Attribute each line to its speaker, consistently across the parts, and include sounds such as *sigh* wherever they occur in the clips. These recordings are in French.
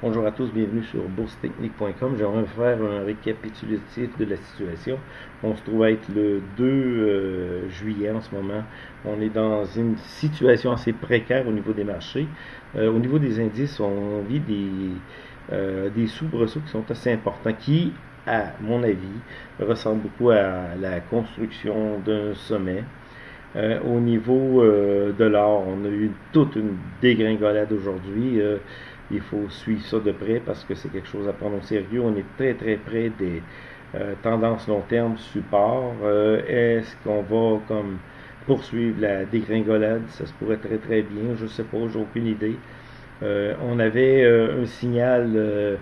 Speaker 1: Bonjour à tous, bienvenue sur boursetechnique.com. J'aimerais faire un récapitulatif de la situation. On se trouve à être le 2 euh, juillet en ce moment. On est dans une situation assez précaire au niveau des marchés. Euh, au niveau des indices, on vit des, euh, des soubresauts qui sont assez importants, qui, à mon avis, ressemblent beaucoup à la construction d'un sommet. Au niveau de l'or, on a eu toute une dégringolade aujourd'hui il faut suivre ça de près parce que c'est quelque chose à prendre au sérieux. On est très très près des euh, tendances long terme support. Euh, est-ce qu'on va comme poursuivre la dégringolade? Ça se pourrait très très bien. Je ne sais pas, j'ai aucune idée. Euh, on avait un signal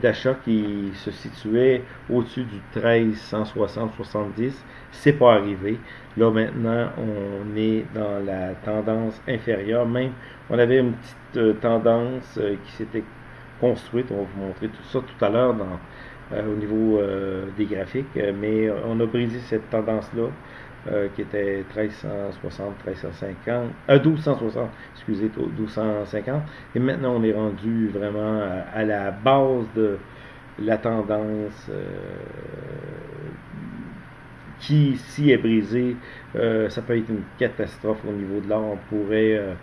Speaker 1: d'achat qui se situait au-dessus du 1360-70. C'est pas arrivé. Là maintenant, on est dans la tendance inférieure. Même, on avait une petite euh, tendance euh, qui s'était construite. On va vous montrer tout ça tout à l'heure euh, au niveau des graphiques. mais on a brisé cette tendance-là. Qui était 1360, 1350, 1260, excusez, 1250. Et maintenant, on est rendu vraiment à, la base de la tendance qui, si est brisée, ça peut être une catastrophe au niveau de l'or. On pourrait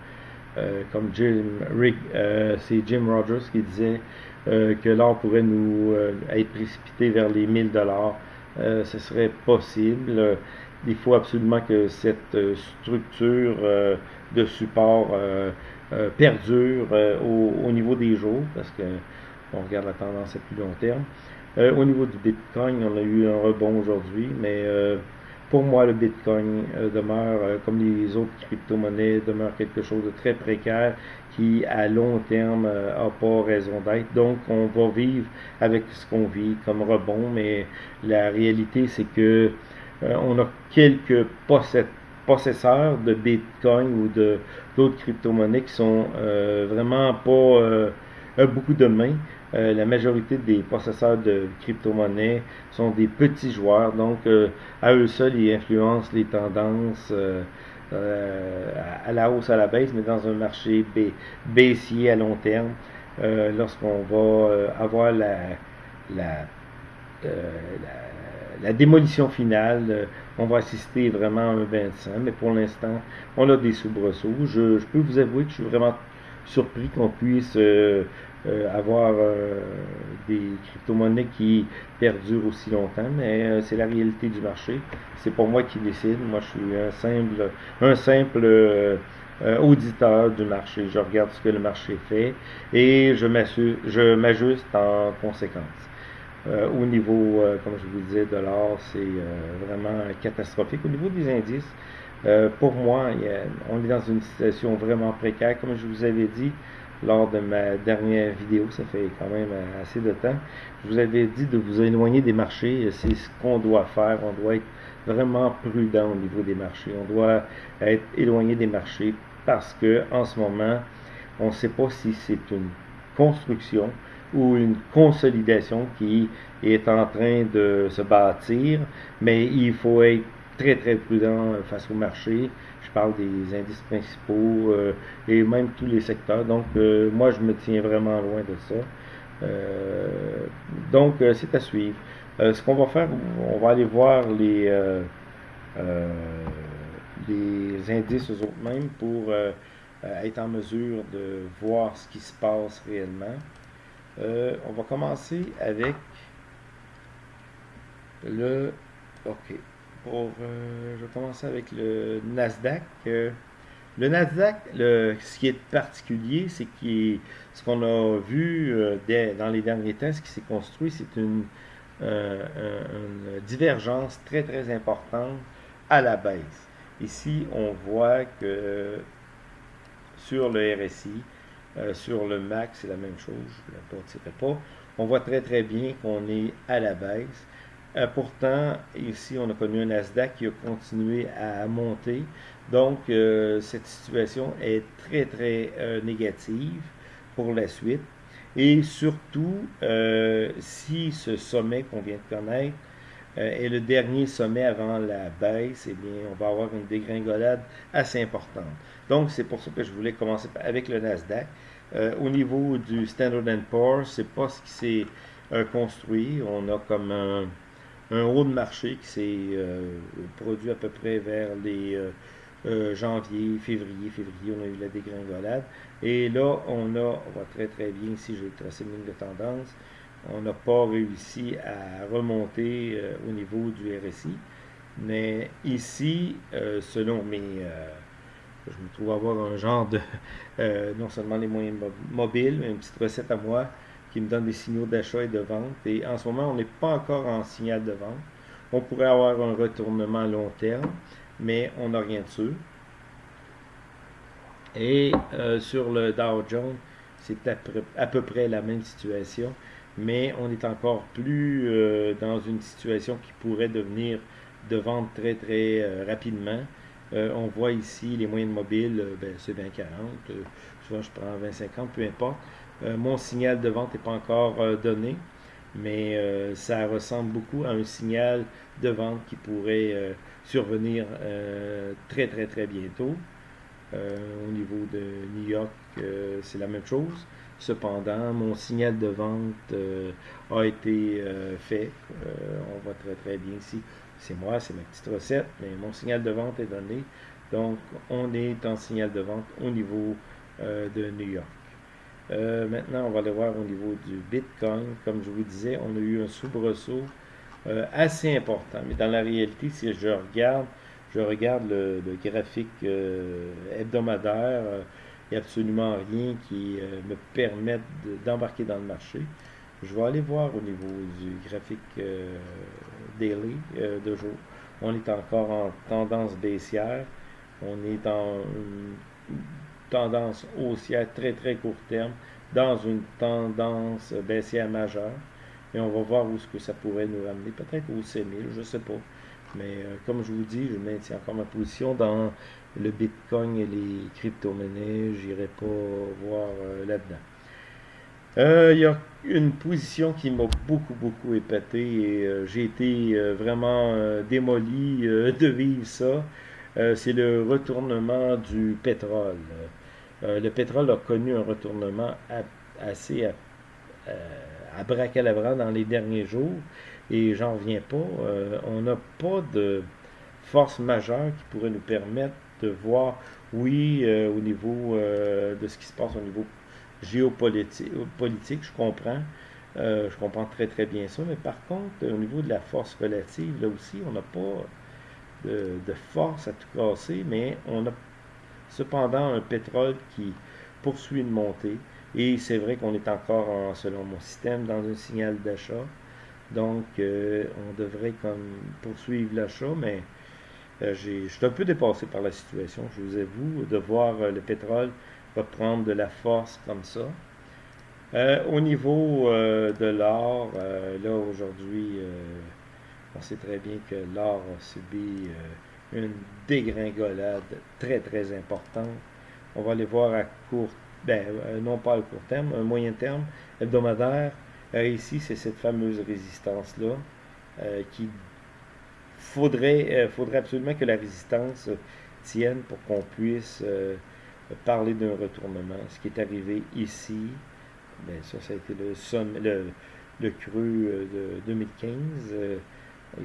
Speaker 1: euh, comme Jim, Rick, euh, c'est Jim Rogers qui disait euh, que l'or pourrait nous être précipité vers les 1000 dollars. ce serait possible. Il faut absolument que cette structure de support perdure au, niveau des jours, parce que on regarde la tendance à plus long terme. au niveau du Bitcoin, on a eu un rebond aujourd'hui, mais pour moi, le Bitcoin euh, demeure, euh, comme les autres crypto-monnaies, demeure quelque chose de très précaire qui, à long terme, n'a euh, pas raison d'être. Donc, on va vivre avec ce qu'on vit comme rebond, mais la réalité, c'est que on a quelques possesseurs de Bitcoin ou d'autres crypto-monnaies qui sont vraiment pas beaucoup de mains. Euh, la majorité des possesseurs de crypto-monnaies sont des petits joueurs, donc euh, à eux seuls, ils influencent les tendances euh, à la hausse, à la baisse, mais dans un marché baissier à long terme, lorsqu'on va avoir la, la, démolition finale, on va assister vraiment à un 25, mais pour l'instant, on a des soubresauts. Je, peux vous avouer que je suis vraiment surpris qu'on puisse euh, avoir euh, des crypto-monnaies qui perdurent aussi longtemps, mais euh, c'est la réalité du marché. C'est pas moi qui décide. Moi, je suis un simple auditeur du marché. Je regarde ce que le marché fait et je m'ajuste en conséquence. Au niveau, comme je vous disais, de l'or, c'est vraiment catastrophique. Au niveau des indices, pour moi, on est dans une situation vraiment précaire. Comme je vous avais dit, lors de ma dernière vidéo, ça fait quand même assez de temps. Je vous avais dit de vous éloigner des marchés, c'est ce qu'on doit faire. On doit être vraiment prudent au niveau des marchés. On doit être éloigné des marchés parce que en ce moment, on ne sait pas si c'est une construction ou une consolidation qui est en train de se bâtir, mais il faut être très très prudent face au marché. Je parle des indices principaux euh, et même tous les secteurs. Donc euh, moi je me tiens vraiment loin de ça. Euh, donc c'est à suivre. ce qu'on va faire, on va aller voir les, les indices eux-mêmes pour être en mesure de voir ce qui se passe réellement. On va commencer avec le OK. Euh, je vais commencer avec le Nasdaq. Euh, le Nasdaq, ce qui est particulier, c'est que ce qu'on a vu euh, dans les derniers temps, ce qui s'est construit, c'est une, une, divergence très très importante à la baisse. Ici, on voit que sur le RSI, sur le MAC, c'est la même chose, je ne tirer pas. On voit très très bien qu'on est à la baisse. Euh, pourtant, ici, on a connu un Nasdaq qui a continué à monter. Donc, euh, cette situation est très, très euh, négative pour la suite. Et surtout, si ce sommet qu'on vient de connaître est le dernier sommet avant la baisse, eh bien, on va avoir une dégringolade assez importante. Donc, c'est pour ça que je voulais commencer avec le Nasdaq. au niveau du Standard Poor's, c'est pas ce qui s'est construit. On a comme un, haut de marché qui s'est produit à peu près vers les janvier, février, février, on a eu la dégringolade. Et là, on a, on voit très très bien ici, j'ai tracé une ligne de tendance, on n'a pas réussi à remonter au niveau du RSI. Mais ici, euh, selon mes... Euh, je me trouve avoir un genre de... *laughs* Euh, non seulement les moyens mobiles, mais une petite recette à moi qui me donne des signaux d'achat et de vente. Et en ce moment, on n'est pas encore en signal de vente. On pourrait avoir un retournement à long terme, mais on n'a rien dessus. Et sur le Dow Jones, c'est à, peu près la même situation, mais on est encore plus dans une situation qui pourrait devenir de vente très, très euh, rapidement. Euh, on voit ici les moyennes mobiles, euh, ben, c'est 20-40. souvent, je prends 20-50, peu importe. mon signal de vente n'est pas encore donné, mais ça ressemble beaucoup à un signal de vente qui pourrait survenir très, très, très bientôt. au niveau de New York, c'est la même chose. Cependant, mon signal de vente a été fait. on voit très très bien ici c'est moi, c'est ma petite recette, mais mon signal de vente est donné. Donc, on est en signal de vente au niveau euh, de New York. Euh, maintenant, on va aller voir au niveau du Bitcoin. Comme je vous disais, on a eu un soubresaut euh, assez important. Mais dans la réalité, si je regarde, je regarde le, graphique hebdomadaire, il n'y a absolument rien qui me permette d'embarquer dans le marché. Je vais aller voir au niveau du graphique euh, daily euh, de jour. On est encore en tendance baissière. On est en une tendance haussière très très court terme dans une tendance baissière majeure. Et on va voir où ce que ça pourrait nous amener. Peut-être au c je ne sais pas. Mais euh, comme je vous dis, je maintiens encore ma position dans le Bitcoin et les crypto-monnaies. J'irai pas voir là-dedans. Euh, il y a une position qui m'a beaucoup, beaucoup épaté et euh, j'ai été euh, vraiment démoli *laughs* de vivre ça. c'est le retournement du pétrole. le pétrole a connu un retournement assez à, à dans les derniers jours et j'en reviens pas. on n'a pas de force majeure qui pourrait nous permettre de voir, oui, au niveau de ce qui se passe au niveau géopolitique, politique, je comprends. Euh, je comprends très très bien ça, mais par contre, au niveau de la force relative, là aussi, on n'a pas de, force à tout casser, mais on a cependant un pétrole qui poursuit une montée. Et c'est vrai qu'on est encore, selon mon système, dans un signal d'achat. Donc, euh, on devrait comme poursuivre l'achat, mais euh, je suis un peu dépassé par la situation, je vous avoue, de voir le pétrole va prendre de la force comme ça. Euh, au niveau euh, de l'or, euh, là aujourd'hui, on sait très bien que l'or a subi une dégringolade très très importante. On va aller voir à court, ben, non pas à court terme, un moyen terme, hebdomadaire. ici, c'est cette fameuse résistance-là qui faudrait, absolument que la résistance tienne pour qu'on puisse parler d'un retournement. Ce qui est arrivé ici, bien, ça, ça a été le, sommet, le, le creux euh, de 2015. Euh,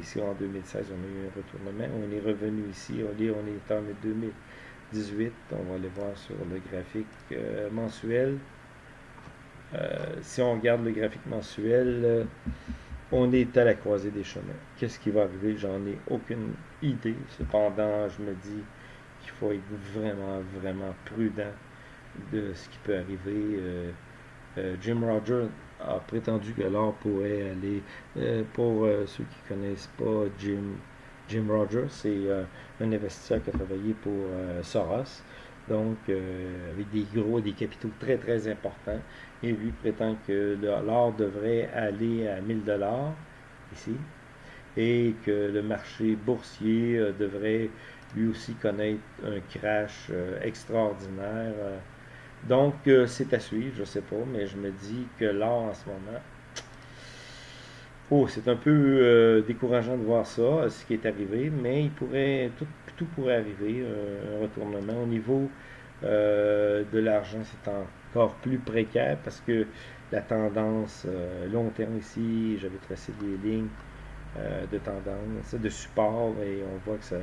Speaker 1: ici, en 2016, on a eu un retournement. On est revenu ici. On est, on est en 2018. On va aller voir sur le graphique euh, mensuel. si on regarde le graphique mensuel, on est à la croisée des chemins. Qu'est-ce qui va arriver? J'en ai aucune idée. Cependant, je me dis, il faut être vraiment, vraiment prudent de ce qui peut arriver. Euh, euh, Jim Rogers a prétendu que l'or pourrait aller, euh, pour ceux qui ne connaissent pas Jim, Jim Rogers, c'est un investisseur qui a travaillé pour Soros, donc avec des gros, des capitaux très très importants, et lui prétend que l'or devrait aller à 1000 dollars ici, et que le marché boursier devrait lui aussi connaître un crash euh, extraordinaire. Euh. donc, euh, c'est à suivre, je ne sais pas, mais je me dis que l'or en ce moment, oh, c'est un peu décourageant de voir ça, ce qui est arrivé, mais il pourrait, tout, pourrait arriver, un retournement au niveau de l'argent, c'est encore plus précaire parce que la tendance long terme ici, j'avais tracé des lignes de tendance, de support, et on voit que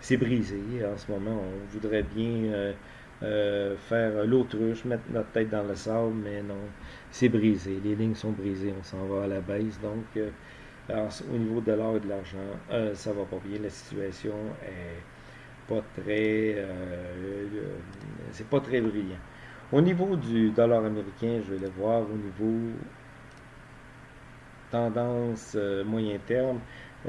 Speaker 1: c'est brisé. En ce moment, on voudrait bien euh, faire l'autruche, mettre notre tête dans le sable, mais non, c'est brisé. Les lignes sont brisées, on s'en va à la baisse. Donc, euh, au niveau de l'or et de l'argent, euh, ça va pas bien. La situation est pas très, c'est pas très brillant. Au niveau du dollar américain, je vais le voir au niveau tendance moyen terme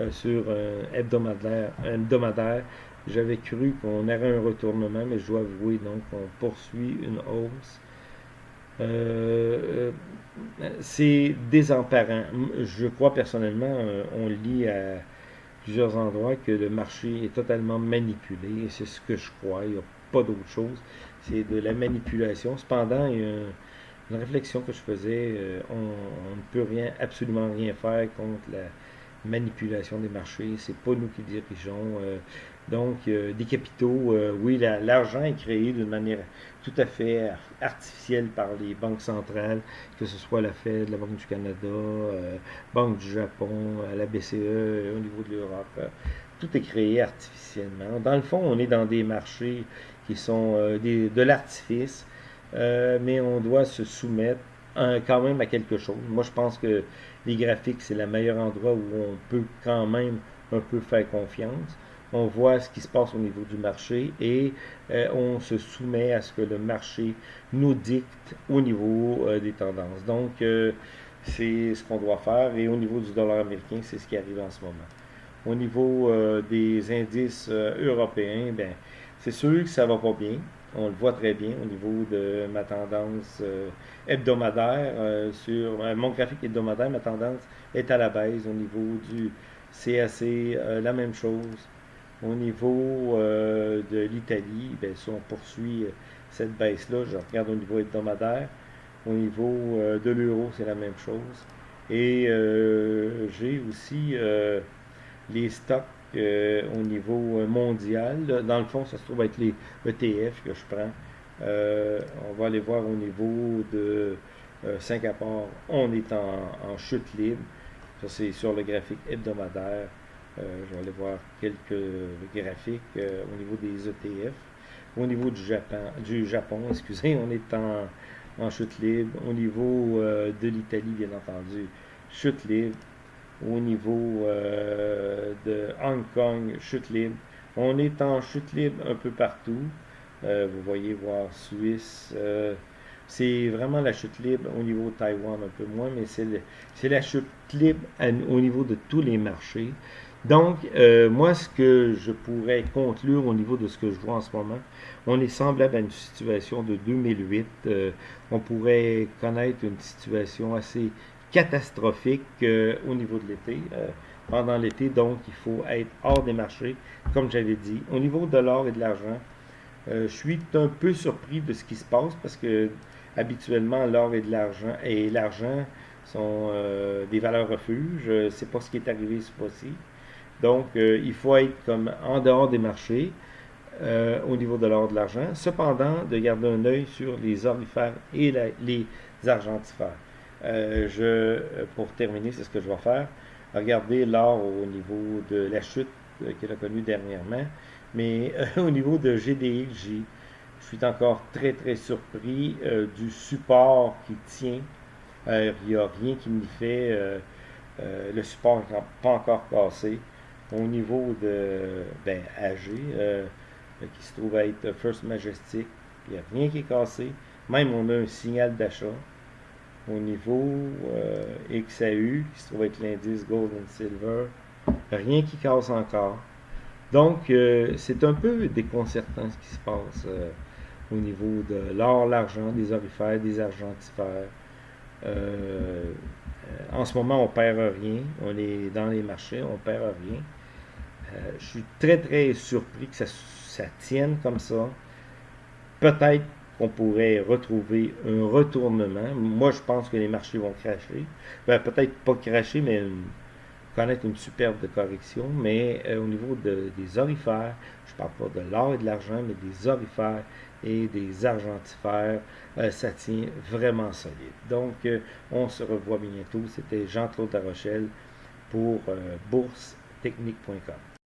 Speaker 1: sur hebdomadaire, hebdomadaire j'avais cru qu'on aurait un retournement, mais je dois avouer donc qu'on poursuit une hausse. Euh, euh, c'est désemparant. Je crois personnellement, euh, on lit à plusieurs endroits que le marché est totalement manipulé, c'est ce que je crois. Il n'y a pas d'autre chose. C'est de la manipulation. Cependant, il y a une réflexion que je faisais. on, ne peut rien, absolument rien faire contre la manipulation des marchés. C'est pas nous qui dirigeons. Donc, euh, des capitaux, euh, oui, l'argent est créé d'une manière tout à fait artificielle par les banques centrales, que ce soit la Fed, la Banque du Canada, euh, Banque du Japon, la BCE, au niveau de l'Europe. tout est créé artificiellement. Dans le fond, on est dans des marchés qui sont de l'artifice, mais on doit se soumettre quand même à quelque chose. Moi, je pense que les graphiques, c'est le meilleur endroit où on peut quand même un peu faire confiance on voit ce qui se passe au niveau du marché et euh, on se soumet à ce que le marché nous dicte au niveau euh, des tendances. Donc, euh, c'est ce qu'on doit faire et au niveau du dollar américain, c'est ce qui arrive en ce moment. Au niveau des indices européens, ben, c'est sûr que ça va pas bien. On le voit très bien au niveau de ma tendance hebdomadaire. sur mon graphique hebdomadaire, ma tendance est à la baisse. Au niveau du CAC, la même chose. Au niveau euh, de l'Italie, ben, si on poursuit euh, cette baisse-là, je regarde au niveau hebdomadaire. Au niveau euh, de l'euro, c'est la même chose. Et j'ai aussi les stocks au niveau mondial. Dans le fond, ça se trouve être les ETF que je prends. on va aller voir au niveau de Singapour. On est en chute libre. Ça, c'est sur le graphique hebdomadaire. Euh, je vais aller voir quelques graphiques euh, au niveau des ETF. Au niveau du Japon, du Japon *laughs* excusez, on est en, chute libre. Au niveau euh, de l'Italie, bien entendu, chute libre. Au niveau de Hong Kong, chute libre. On est en chute libre un peu partout. vous voyez voir Suisse. c'est vraiment la chute libre au niveau de Taïwan un peu moins, mais c'est la chute libre au niveau de tous les marchés. Donc, euh, moi, ce que je pourrais conclure au niveau de ce que je vois en ce moment, on est semblable à une situation de 2008. Euh, on pourrait connaître une situation assez catastrophique euh, au niveau de l'été. pendant l'été, donc, il faut être hors des marchés, comme j'avais dit. Au niveau de l'or et de l'argent, je suis un peu surpris de ce qui se passe parce que habituellement, l'or et de l'argent et l'argent sont des valeurs refuges. C'est pas ce qui est arrivé ce fois-ci. Donc, euh, il faut être comme en dehors des marchés euh, au niveau de l'or de l'argent. Cependant, de garder un œil sur les orifères et les argentifères. Euh, je, pour terminer, c'est ce que je vais faire. Regarder l'or au niveau de la chute qu'il a connue dernièrement. Mais *laughs* au niveau de GDX, je suis encore très très surpris du support qui tient. Il n'y a rien qui me fait. le support n'est pas encore cassé au niveau de ben, AG, euh, qui se trouve être First Majestic, il n'y a rien qui est cassé. Même on a un signal d'achat. Au niveau euh, XAU, qui se trouve être l'indice Gold and Silver, rien qui casse encore. Donc, euh, c'est un peu déconcertant ce qui se passe au niveau de l'or, l'argent, des orifères, des argentifères. en ce moment, on perd rien. On est dans les marchés, on perd rien. Euh, je suis très, très surpris que ça, tienne comme ça. Peut-être qu'on pourrait retrouver un retournement. Moi, je pense que les marchés vont cracher. Ben, peut-être pas cracher, mais connaître une superbe correction. Mais euh, au niveau des orifères, je parle pas de l'or et de l'argent, mais des orifères, et des argentifères, ça tient vraiment solide. Donc, on se revoit bientôt. C'était Jean-Claude Rochelle pour boursestechnique.com.